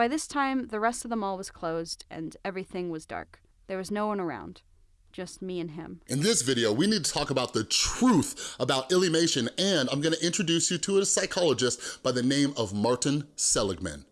By this time, the rest of the mall was closed and everything was dark. There was no one around just me and him. In this video, we need to talk about the truth about Illymation, and I'm gonna introduce you to a psychologist by the name of Martin Seligman.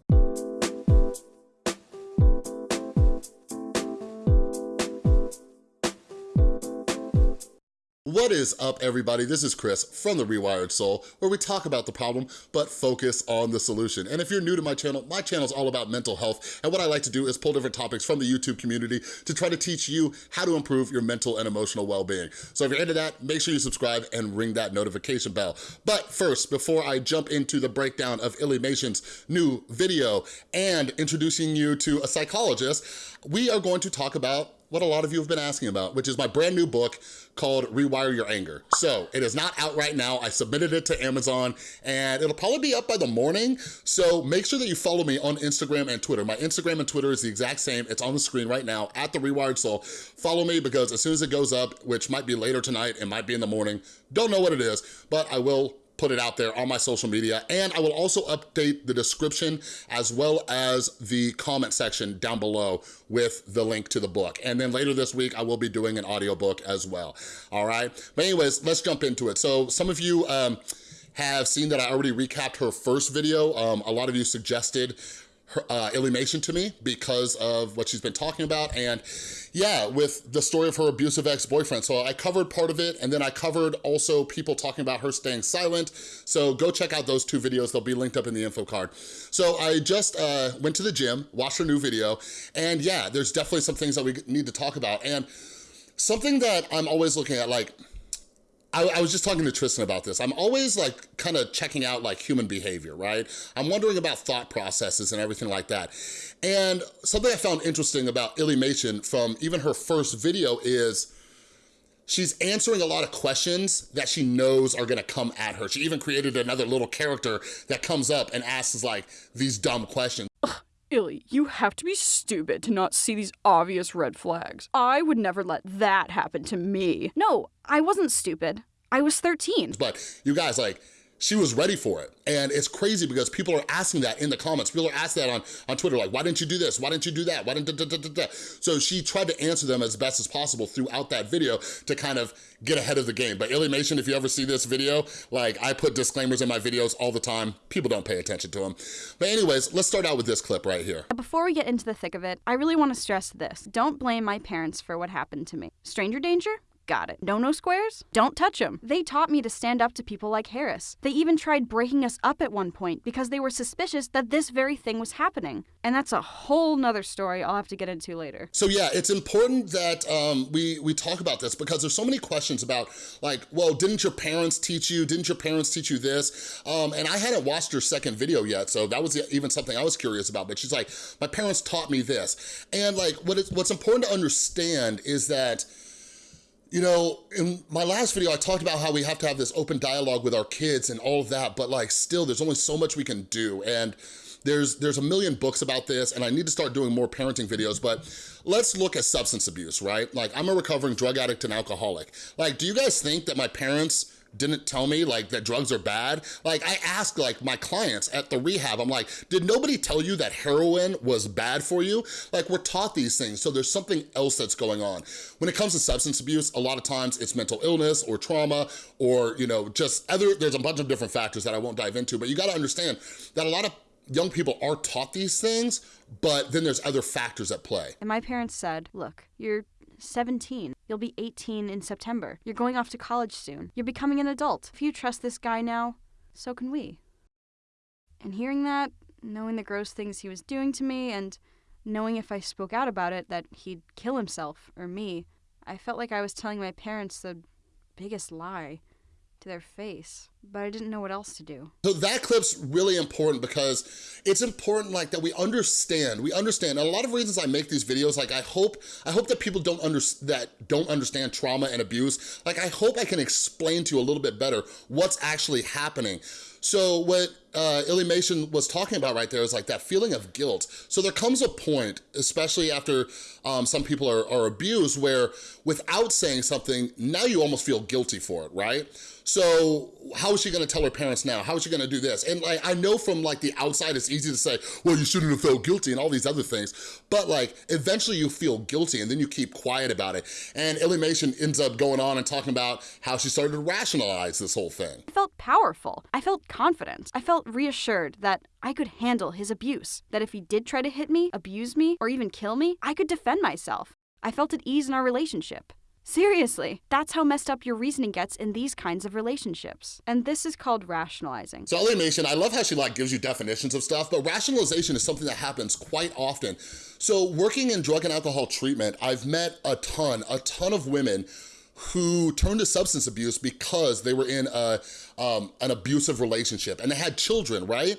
What is up, everybody? This is Chris from The Rewired Soul, where we talk about the problem, but focus on the solution. And if you're new to my channel, my channel is all about mental health, and what I like to do is pull different topics from the YouTube community to try to teach you how to improve your mental and emotional well-being. So if you're into that, make sure you subscribe and ring that notification bell. But first, before I jump into the breakdown of Illymation's new video and introducing you to a psychologist, we are going to talk about what a lot of you have been asking about, which is my brand new book called Rewire Your Anger. So it is not out right now. I submitted it to Amazon and it'll probably be up by the morning. So make sure that you follow me on Instagram and Twitter. My Instagram and Twitter is the exact same. It's on the screen right now at The Rewired Soul. Follow me because as soon as it goes up, which might be later tonight, it might be in the morning, don't know what it is, but I will put it out there on my social media. And I will also update the description as well as the comment section down below with the link to the book. And then later this week, I will be doing an audiobook as well, all right? But anyways, let's jump into it. So some of you um, have seen that I already recapped her first video. Um, a lot of you suggested her, uh, Illymation to me because of what she's been talking about. And yeah, with the story of her abusive ex-boyfriend. So I covered part of it and then I covered also people talking about her staying silent. So go check out those two videos. They'll be linked up in the info card. So I just uh, went to the gym, watched her new video, and yeah, there's definitely some things that we need to talk about. And something that I'm always looking at, like, I, I, was just talking to Tristan about this. I'm always like kind of checking out like human behavior, right? I'm wondering about thought processes and everything like that. And something I found interesting about Illymation from even her first video is she's answering a lot of questions that she knows are gonna come at her. She even created another little character that comes up and asks like these dumb questions. Illy, you have to be stupid to not see these obvious red flags. I would never let that happen to me. No, I wasn't stupid. I was 13. But you guys, like, she was ready for it. And it's crazy because people are asking that in the comments. People are asking that on, on Twitter, like, why didn't you do this? Why didn't you do that? Why didn't da, da, da, da, So she tried to answer them as best as possible throughout that video to kind of get ahead of the game. But Illymation, if you ever see this video, like I put disclaimers in my videos all the time. People don't pay attention to them. But anyways, let's start out with this clip right here. Before we get into the thick of it, I really want to stress this. Don't blame my parents for what happened to me. Stranger danger? Got it. No no squares? Don't touch them. They taught me to stand up to people like Harris. They even tried breaking us up at one point because they were suspicious that this very thing was happening. And that's a whole nother story I'll have to get into later. So yeah, it's important that um, we, we talk about this because there's so many questions about like, well, didn't your parents teach you? Didn't your parents teach you this? Um, and I hadn't watched her second video yet, so that was even something I was curious about. But she's like, my parents taught me this. And like, what is, what's important to understand is that you know, in my last video, I talked about how we have to have this open dialogue with our kids and all of that, but like still, there's only so much we can do. And there's, there's a million books about this and I need to start doing more parenting videos, but let's look at substance abuse, right? Like I'm a recovering drug addict and alcoholic. Like, do you guys think that my parents didn't tell me like that drugs are bad. Like I ask like my clients at the rehab, I'm like, did nobody tell you that heroin was bad for you? Like we're taught these things, so there's something else that's going on. When it comes to substance abuse, a lot of times it's mental illness or trauma or, you know, just other, there's a bunch of different factors that I won't dive into, but you gotta understand that a lot of young people are taught these things, but then there's other factors at play. And my parents said, look, you're 17. You'll be 18 in September. You're going off to college soon. You're becoming an adult. If you trust this guy now, so can we. And hearing that, knowing the gross things he was doing to me, and knowing if I spoke out about it that he'd kill himself or me, I felt like I was telling my parents the biggest lie to their face, but I didn't know what else to do. So that clip's really important because it's important like that we understand, we understand. And a lot of reasons I make these videos, like I hope, I hope that people don't under, that don't understand trauma and abuse. Like I hope I can explain to you a little bit better what's actually happening. So what uh, Mason was talking about right there is like that feeling of guilt. So there comes a point, especially after um, some people are, are abused, where without saying something, now you almost feel guilty for it, right? So how is she gonna tell her parents now? How is she gonna do this? And like, I know from like the outside, it's easy to say, well, you shouldn't have felt guilty and all these other things, but like, eventually you feel guilty and then you keep quiet about it. And Illymation ends up going on and talking about how she started to rationalize this whole thing. I felt powerful. I felt confident. I felt reassured that I could handle his abuse, that if he did try to hit me, abuse me, or even kill me, I could defend myself. I felt at ease in our relationship. Seriously, that's how messed up your reasoning gets in these kinds of relationships. And this is called rationalizing. So Illymation, I love how she like gives you definitions of stuff, but rationalization is something that happens quite often. So working in drug and alcohol treatment, I've met a ton, a ton of women who turned to substance abuse because they were in a, um, an abusive relationship and they had children, right?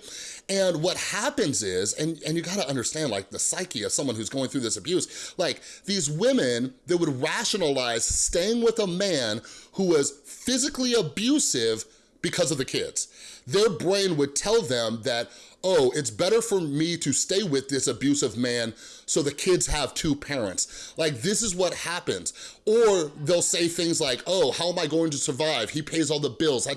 And what happens is, and, and you gotta understand like the psyche of someone who's going through this abuse, like these women that would rationalize staying with a man who was physically abusive because of the kids. Their brain would tell them that, oh, it's better for me to stay with this abusive man so the kids have two parents. Like, this is what happens. Or they'll say things like, oh, how am I going to survive? He pays all the bills,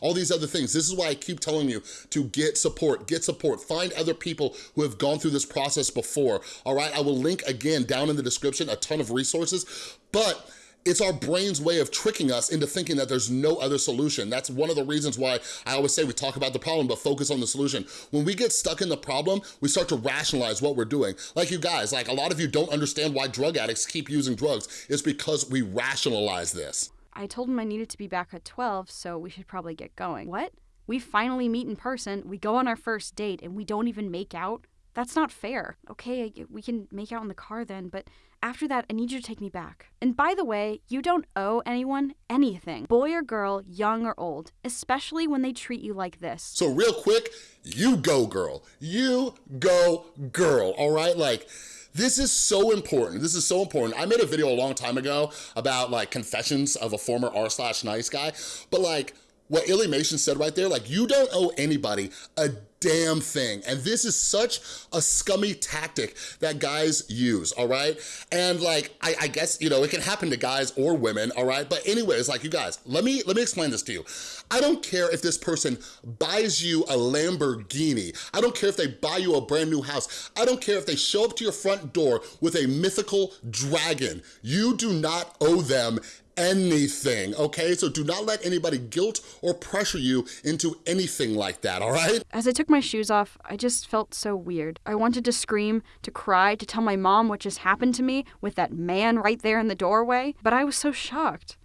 all these other things. This is why I keep telling you to get support, get support. Find other people who have gone through this process before, all right? I will link again down in the description a ton of resources, but it's our brain's way of tricking us into thinking that there's no other solution. That's one of the reasons why I always say we talk about the problem, but focus on the solution. When we get stuck in the problem, we start to rationalize what we're doing. Like you guys, like a lot of you don't understand why drug addicts keep using drugs. It's because we rationalize this. I told him I needed to be back at 12, so we should probably get going. What? We finally meet in person, we go on our first date, and we don't even make out? That's not fair. Okay, we can make out in the car then, but after that, I need you to take me back. And by the way, you don't owe anyone anything, boy or girl, young or old, especially when they treat you like this. So real quick, you go girl. You go girl, all right? Like, this is so important. This is so important. I made a video a long time ago about like confessions of a former r slash nice guy, but like what Illymation said right there, like you don't owe anybody a damn thing. And this is such a scummy tactic that guys use, all right? And like, I, I, guess, you know, it can happen to guys or women, all right? But anyways, like you guys, let me, let me explain this to you. I don't care if this person buys you a Lamborghini. I don't care if they buy you a brand new house. I don't care if they show up to your front door with a mythical dragon. You do not owe them anything, okay? So do not let anybody guilt or pressure you into anything like that, all right? As I took my shoes off, I just felt so weird. I wanted to scream, to cry, to tell my mom what just happened to me with that man right there in the doorway, but I was so shocked.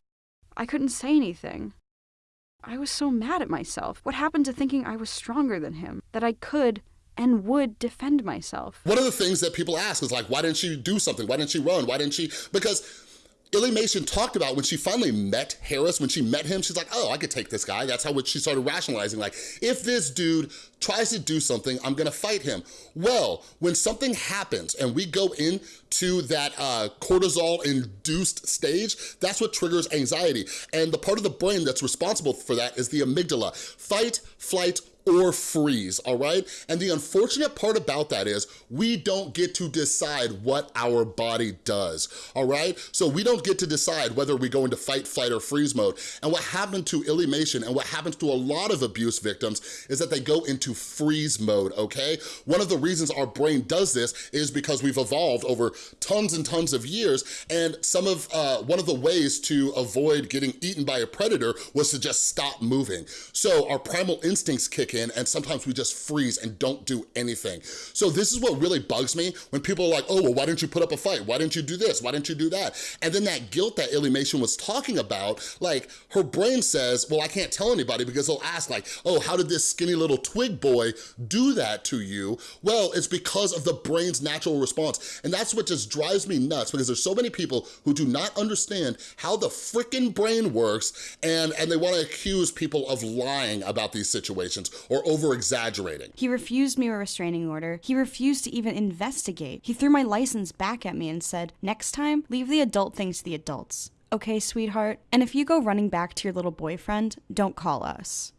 I couldn't say anything. I was so mad at myself. What happened to thinking I was stronger than him? That I could and would defend myself. One of the things that people ask is like, why didn't she do something? Why didn't she run? Why didn't she? Because Illymation talked about when she finally met Harris, when she met him, she's like, oh, I could take this guy. That's how she started rationalizing, like, if this dude tries to do something, I'm gonna fight him. Well, when something happens and we go into that uh, cortisol-induced stage, that's what triggers anxiety. And the part of the brain that's responsible for that is the amygdala. Fight, flight, or freeze, all right? And the unfortunate part about that is we don't get to decide what our body does, all right? So we don't get to decide whether we go into fight, flight, or freeze mode. And what happened to Illy and what happens to a lot of abuse victims is that they go into freeze mode, okay? One of the reasons our brain does this is because we've evolved over tons and tons of years, and some of, uh, one of the ways to avoid getting eaten by a predator was to just stop moving. So our primal instincts kick in and sometimes we just freeze and don't do anything. So this is what really bugs me when people are like, oh, well, why didn't you put up a fight? Why didn't you do this? Why didn't you do that? And then that guilt that Illymation was talking about, like her brain says, well, I can't tell anybody because they'll ask like, oh, how did this skinny little twig boy do that to you? Well, it's because of the brain's natural response. And that's what just drives me nuts because there's so many people who do not understand how the freaking brain works and, and they wanna accuse people of lying about these situations or over-exaggerating. He refused me a restraining order. He refused to even investigate. He threw my license back at me and said, next time, leave the adult things to the adults. Okay, sweetheart? And if you go running back to your little boyfriend, don't call us.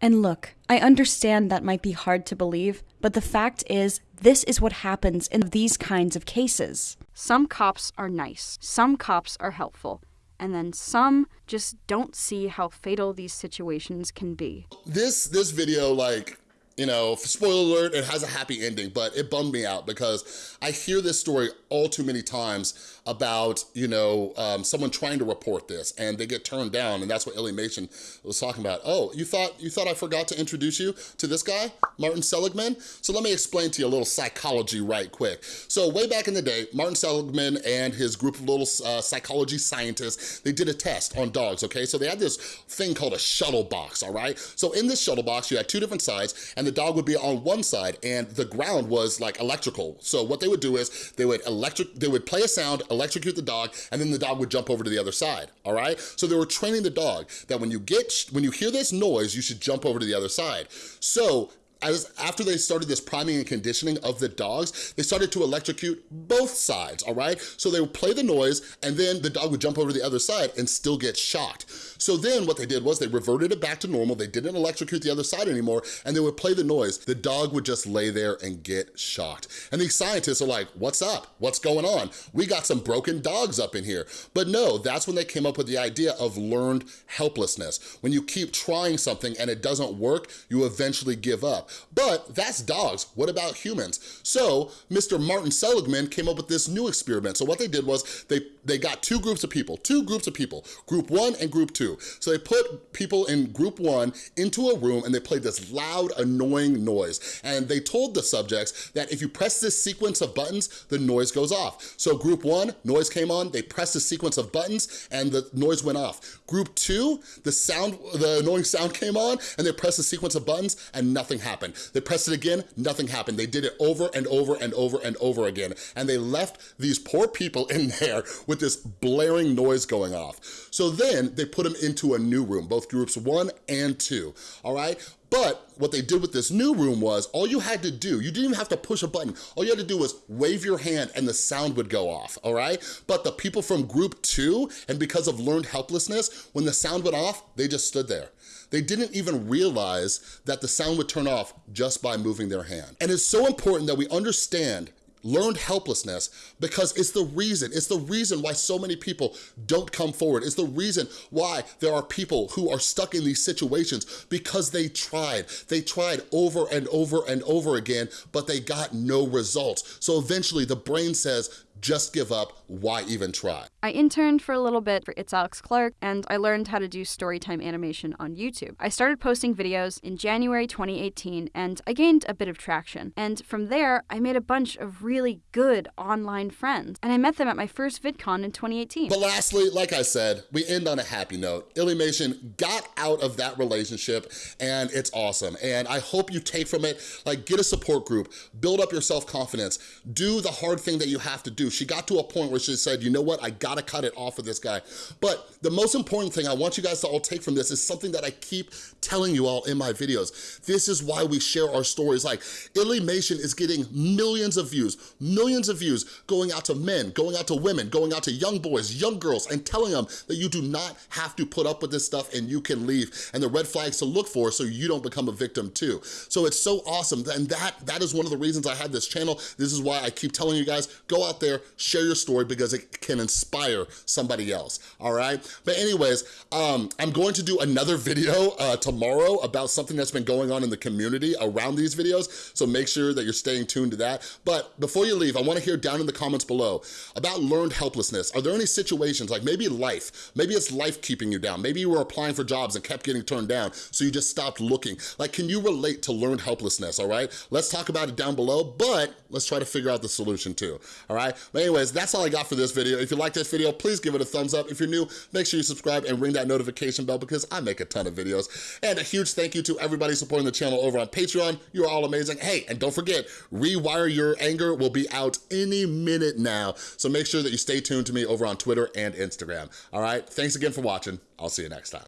And look, I understand that might be hard to believe, but the fact is, this is what happens in these kinds of cases. Some cops are nice, some cops are helpful, and then some just don't see how fatal these situations can be. This this video like you know, spoiler alert, it has a happy ending, but it bummed me out because I hear this story all too many times about, you know, um, someone trying to report this and they get turned down and that's what Illymation was talking about. Oh, you thought you thought I forgot to introduce you to this guy, Martin Seligman? So let me explain to you a little psychology right quick. So way back in the day, Martin Seligman and his group of little uh, psychology scientists, they did a test on dogs, okay? So they had this thing called a shuttle box, all right? So in this shuttle box, you had two different sides and the dog would be on one side and the ground was like electrical. So what they would do is they would electric, they would play a sound, electrocute the dog, and then the dog would jump over to the other side, all right? So they were training the dog that when you get, when you hear this noise, you should jump over to the other side. So as after they started this priming and conditioning of the dogs, they started to electrocute both sides, all right? So they would play the noise and then the dog would jump over to the other side and still get shocked. So then what they did was they reverted it back to normal. They didn't electrocute the other side anymore and they would play the noise. The dog would just lay there and get shocked. And these scientists are like, what's up? What's going on? We got some broken dogs up in here. But no, that's when they came up with the idea of learned helplessness. When you keep trying something and it doesn't work, you eventually give up. But that's dogs, what about humans? So Mr. Martin Seligman came up with this new experiment. So what they did was they, they got two groups of people, two groups of people, group one and group two. So they put people in group one into a room and they played this loud, annoying noise. And they told the subjects that if you press this sequence of buttons, the noise goes off. So group one, noise came on, they pressed the sequence of buttons and the noise went off. Group two, the sound, the annoying sound came on and they pressed the sequence of buttons and nothing happened. They pressed it again, nothing happened. They did it over and over and over and over again. And they left these poor people in there with this blaring noise going off. So then they put them into a new room, both groups one and two, all right? But what they did with this new room was all you had to do, you didn't even have to push a button. All you had to do was wave your hand and the sound would go off, all right? But the people from group two, and because of learned helplessness, when the sound went off, they just stood there. They didn't even realize that the sound would turn off just by moving their hand. And it's so important that we understand learned helplessness because it's the reason, it's the reason why so many people don't come forward. It's the reason why there are people who are stuck in these situations because they tried. They tried over and over and over again, but they got no results. So eventually the brain says, just give up, why even try? I interned for a little bit for It's Alex Clark, and I learned how to do storytime animation on YouTube. I started posting videos in January 2018, and I gained a bit of traction. And from there, I made a bunch of really good online friends, and I met them at my first VidCon in 2018. But lastly, like I said, we end on a happy note. Illymation got out of that relationship, and it's awesome. And I hope you take from it, like get a support group, build up your self-confidence, do the hard thing that you have to do she got to a point where she said, you know what, I gotta cut it off with this guy. But the most important thing I want you guys to all take from this is something that I keep telling you all in my videos. This is why we share our stories. Like, Illymation is getting millions of views, millions of views going out to men, going out to women, going out to young boys, young girls, and telling them that you do not have to put up with this stuff and you can leave, and the red flags to look for so you don't become a victim too. So it's so awesome, and that, that is one of the reasons I have this channel. This is why I keep telling you guys, go out there, share your story because it can inspire somebody else, all right? But anyways, um, I'm going to do another video uh, tomorrow about something that's been going on in the community around these videos, so make sure that you're staying tuned to that. But before you leave, I wanna hear down in the comments below about learned helplessness. Are there any situations, like maybe life, maybe it's life keeping you down, maybe you were applying for jobs and kept getting turned down, so you just stopped looking. Like, can you relate to learned helplessness, all right? Let's talk about it down below, but let's try to figure out the solution too, all right? But anyways, that's all I got for this video. If you like this video, please give it a thumbs up. If you're new, make sure you subscribe and ring that notification bell because I make a ton of videos. And a huge thank you to everybody supporting the channel over on Patreon. You're all amazing. Hey, and don't forget, Rewire Your Anger will be out any minute now. So make sure that you stay tuned to me over on Twitter and Instagram. All right, thanks again for watching. I'll see you next time.